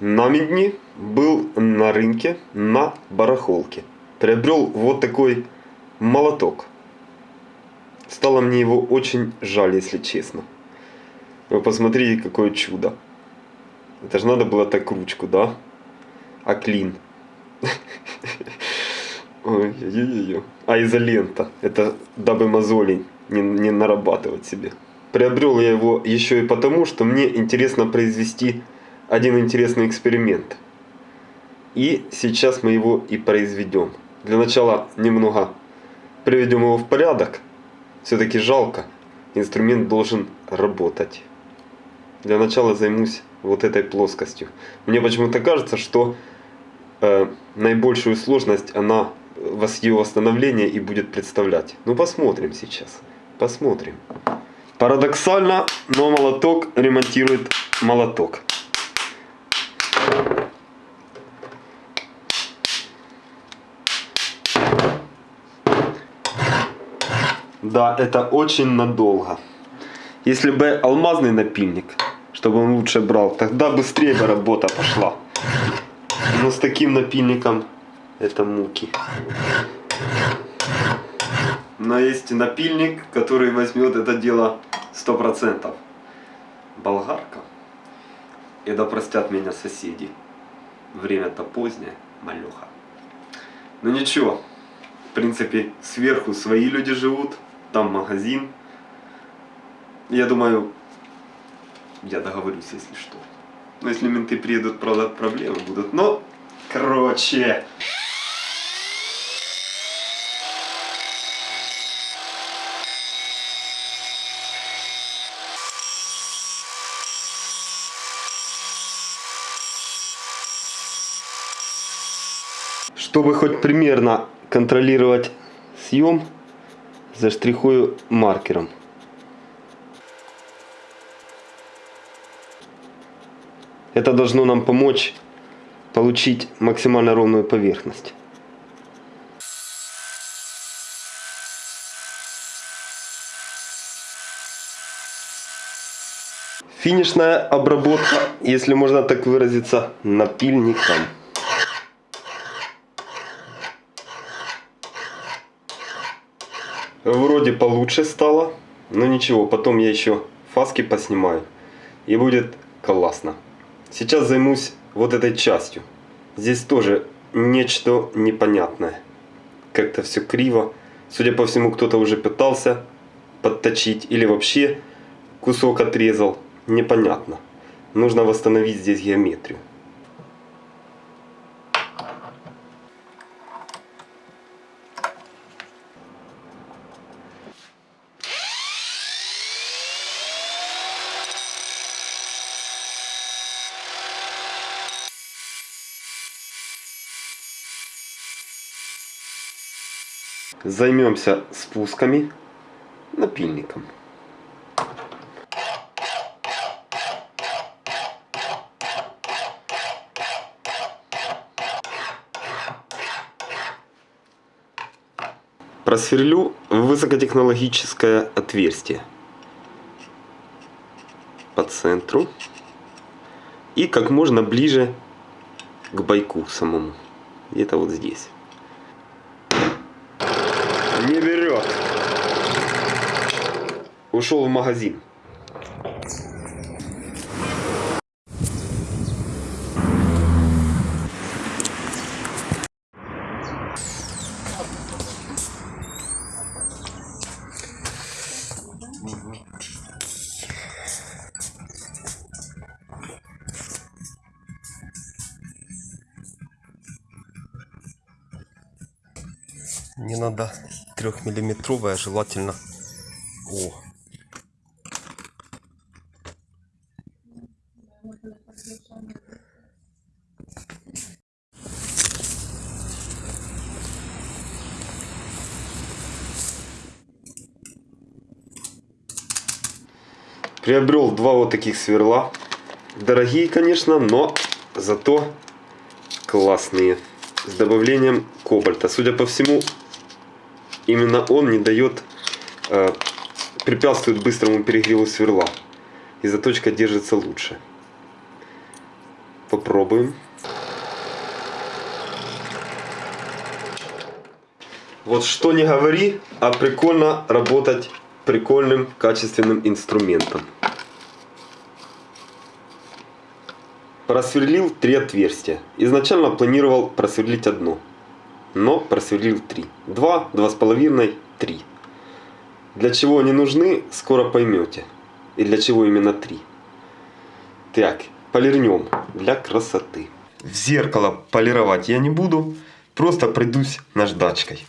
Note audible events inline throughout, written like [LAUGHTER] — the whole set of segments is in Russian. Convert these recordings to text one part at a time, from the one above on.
на Медни был на рынке на барахолке. Приобрел вот такой молоток. Стало мне его очень жаль, если честно. Вы посмотрите, какое чудо. Это же надо было так ручку, да? А клин. [LAUGHS] Ой-ой-ой. А изолента. Это дабы мозолей не, не нарабатывать себе. Приобрел я его еще и потому, что мне интересно произвести один интересный эксперимент. И сейчас мы его и произведем. Для начала немного приведем его в порядок. Все-таки жалко. Инструмент должен работать. Для начала займусь вот этой плоскостью. Мне почему-то кажется, что э, наибольшую сложность она ее восстановления и будет представлять. Ну посмотрим сейчас. Посмотрим. Парадоксально, но молоток ремонтирует молоток. Да, это очень надолго. Если бы алмазный напильник, чтобы он лучше брал, тогда быстрее бы работа пошла. Но с таким напильником это муки. Но есть напильник, который возьмет это дело 100%. Болгарка. Да простят меня соседи. Время-то позднее, малеха. Но ну ничего, в принципе, сверху свои люди живут, там магазин. Я думаю, я договорюсь, если что. Но если менты приедут, правда, проблемы будут. Но, короче... Чтобы хоть примерно контролировать съем, заштрихую маркером. Это должно нам помочь получить максимально ровную поверхность. Финишная обработка, если можно так выразиться, напильником. Вроде получше стало, но ничего, потом я еще фаски поснимаю и будет классно. Сейчас займусь вот этой частью. Здесь тоже нечто непонятное. Как-то все криво. Судя по всему, кто-то уже пытался подточить или вообще кусок отрезал. Непонятно. Нужно восстановить здесь геометрию. Займемся спусками напильником. Просверлю высокотехнологическое отверстие по центру и как можно ближе к байку самому. Где-то вот здесь. Не берет. Ушел в магазин. Не надо трехмиллиметровая, желательно. О. Приобрел два вот таких сверла. Дорогие, конечно, но зато классные. С добавлением кобальта. Судя по всему, именно он не дает, э, препятствует быстрому перегреву сверла. И заточка держится лучше. Попробуем. Вот что не говори, а прикольно работать прикольным качественным инструментом. Просверлил три отверстия. Изначально планировал просверлить одно, но просверлил три. Два, два с половиной, три. Для чего они нужны, скоро поймете. И для чего именно три. Так, полирнем для красоты. В зеркало полировать я не буду, просто пройдусь наждачкой.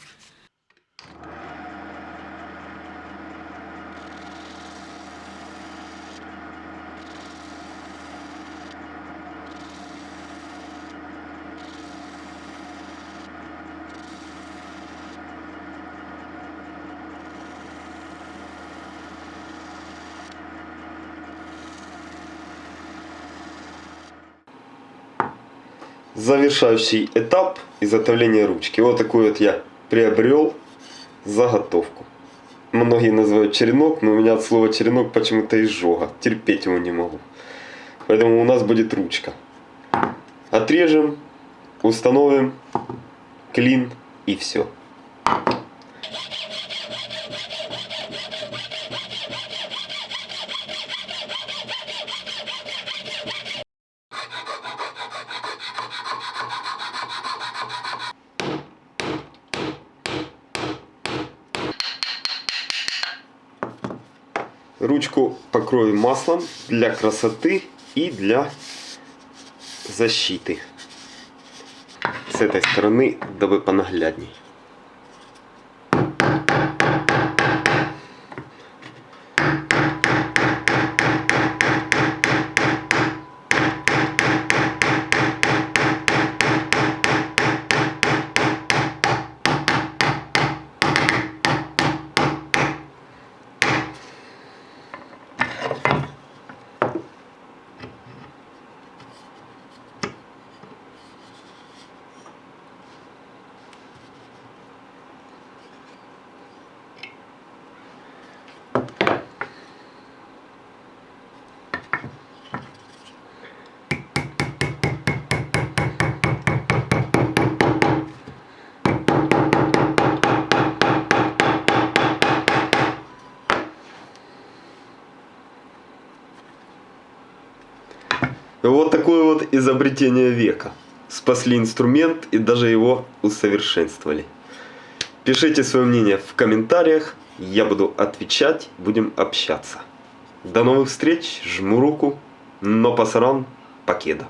Завершающий этап изготовления ручки. Вот такой вот я приобрел заготовку. Многие называют черенок, но у меня от слова черенок почему-то изжога. Терпеть его не могу. Поэтому у нас будет ручка. Отрежем, установим клин и все. Ручку покрою маслом для красоты и для защиты. С этой стороны, дабы понаглядней. Вот такое вот изобретение века. Спасли инструмент и даже его усовершенствовали. Пишите свое мнение в комментариях, я буду отвечать, будем общаться. До новых встреч, жму руку, но пасаран, покеда.